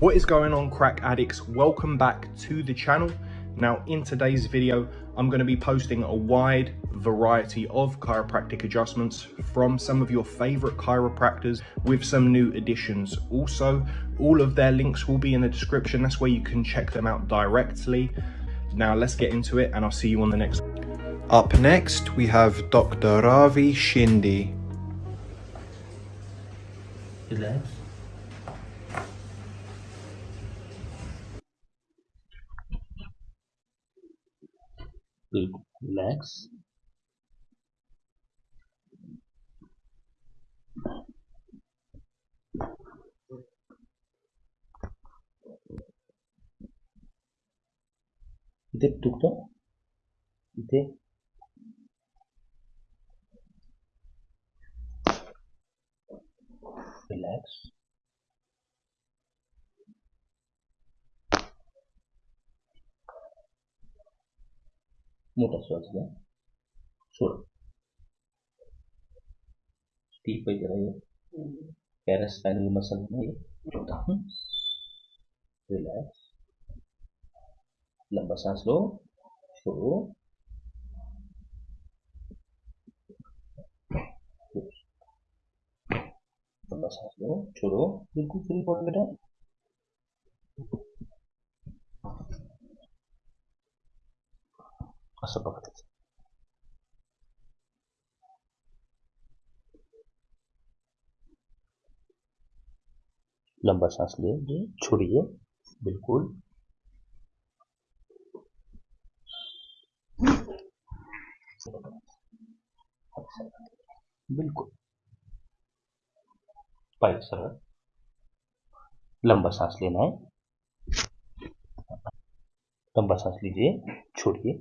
What is going on crack addicts? Welcome back to the channel. Now in today's video, I'm going to be posting a wide variety of chiropractic adjustments from some of your favorite chiropractors with some new additions. Also, all of their links will be in the description. That's where you can check them out directly. Now let's get into it and I'll see you on the next. Up next, we have Dr. Ravi Shindi. Relax. big legs मोठा श्वास घ्या सोड steep वगैरे आहे पॅरास्पायनल muscle नाही छोटा relax. लंबा सांस लो। छोड़ो। लंबा सांस लो। छोड़ो। बिल्कुल फ्री पॉट बेटा। असं बघायचं लंबा सांस लिए छोड़िए बिल्कुल बिल्कुल पैर सरळ लंबा सांस लेना है लंबा सांस लीजिए छोड़िए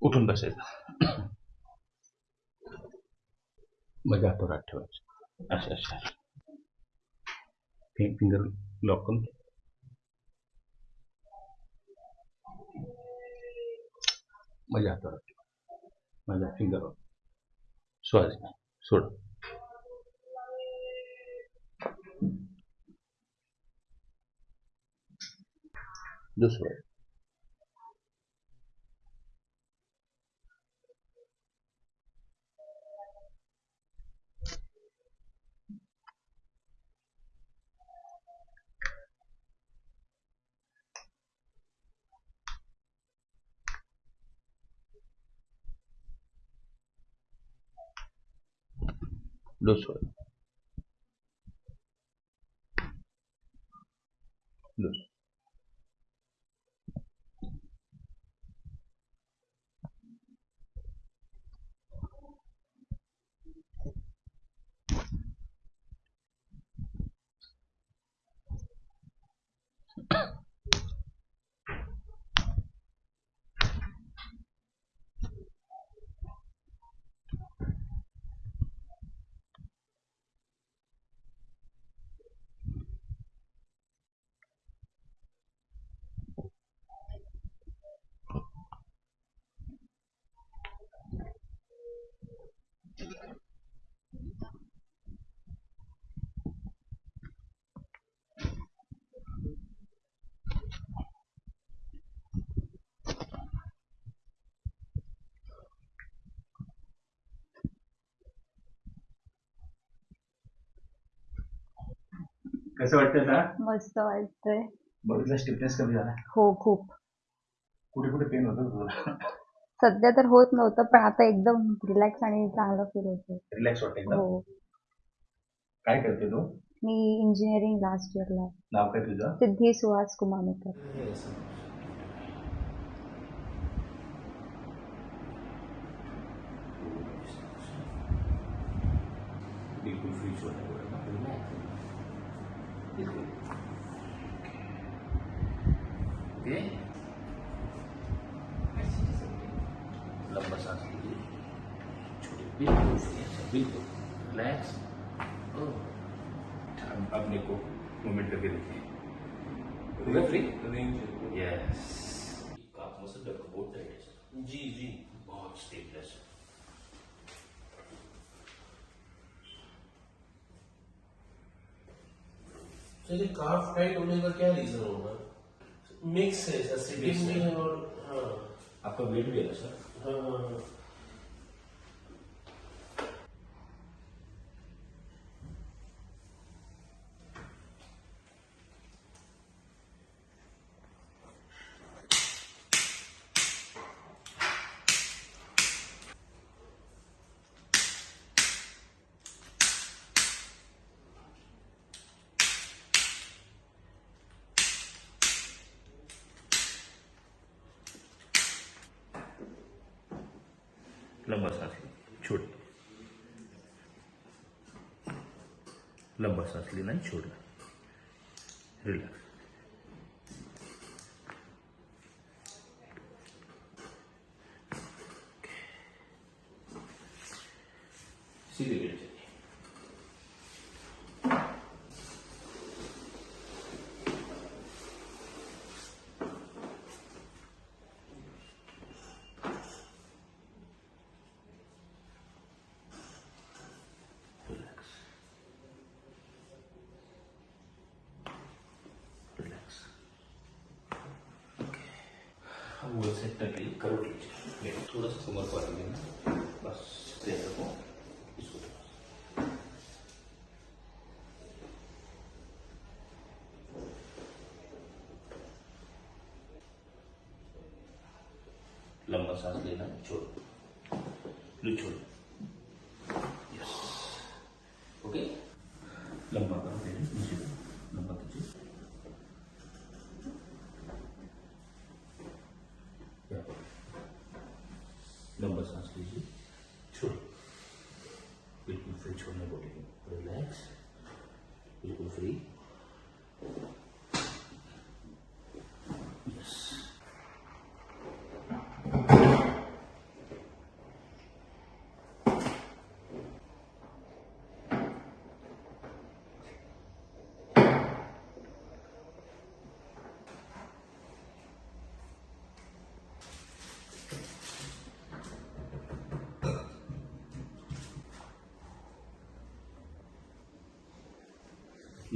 उठून बसायचं. मग हातावर हात ठेवायचं. असं असं फिंगर लॉक करून. माझ्या हातावर हात ठेवा. माझ्या फिंगरवर श्वास घ्या सोड. दुसरं. Luxor. कसं वाटतं आता? मस्त वाटतंय. बघितलं स्टिफनेस कमी झाला हो खूप. कुठे कुठे पेन होतं तुला सध्या तर होत नव्हतं पण आता एकदम रिलॅक्स आणि चांगलं फील होतं रिलॅक्स वाटतं एकदम? हो. काय करते तू? मी इंजिनिअरिंग लास्ट इयरला आहे. नाव काय तुझं? सिद्धी सुहास कुमानेकर. बिल्कुल फ्री छोटा ओके। लंबा सांस लीजिए। छोड़िए बिल्कुल बिल्कुल। रिलैक्स अपने को मूवमेंट करके free range yes calf muscle बहुत टाइट है जी जी। बहुत स्टेबल है सर चलिए काफ टाइट होने का क्या रीजन होगा? मिक्स है सर सिटिंग। है। और हाँ। आपका वेट भी है सर हाँ हाँ हाँ। लंबा सांस ली छोड़ लंबा सांस लेना ही छोड़ना रिलैक्स. सीधे लेट जाइए रिलैक्स रिलैक्स अब वो सेट करके करो लीजिए। थोड़ा सा कमर पर लेना बस रखो इसको लंबा सांस लेना, छोड़ो। लो, छोड़ो। यस ओके लंबा करो नीचे फ्री छोड़ना बॉडी को रिलैक्स बिल्कुल फ्री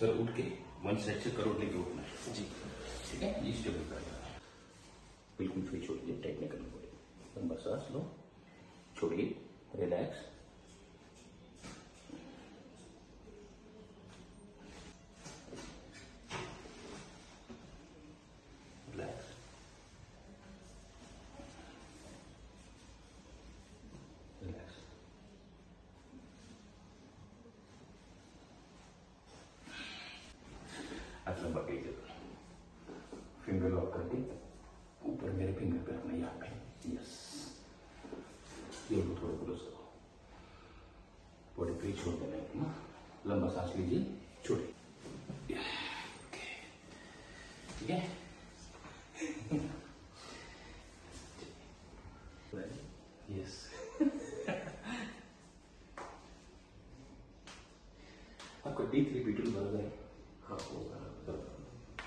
सर उठ के मन से अच्छे करोड़ लेके उठना है। जी। ठीक है? ये स्टेबल कर बिल्कुल फ्री छोड़िए टाइट नहीं करना पड़ेगा लंबा सांस लो। छोड़िए रिलैक्स रिलैक्स आज लंबा कीजिए फिंगर लॉक करके ऊपर मेरे फिंगर पे रखना यहाँ पे यस लो थोड़ा क्लोज करो बॉडी फ्री छोड़ देना है लंबा सांस लीजिए। छोड़िए। ओके। ठीक है? यस आपका डी थ्री बी टू बराबर है हाँ होगा।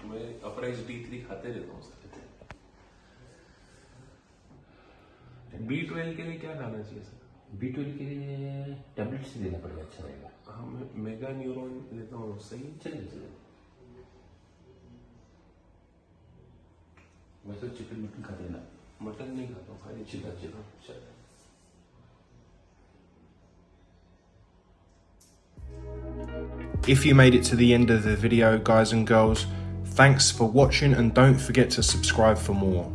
मैं अपराइज डी थ्री खाते रहता हूँ सर। बी ट्वेल्व के लिए क्या खाना चाहिए सर बी ट्वेल्व के लिए टैबलेट्स देना पड़ेगा अच्छा रहेगा हाँ मैं मेगा न्यूरॉन लेता हूँ सही चलिए चलिए वैसे चिकन मटन खा देना मटन नहीं खाता हूँ खाली चिकन चिकन चिकन चलिए चल If you made it to the end of the video, guys and girls, thanks for watching and don't forget to subscribe for more.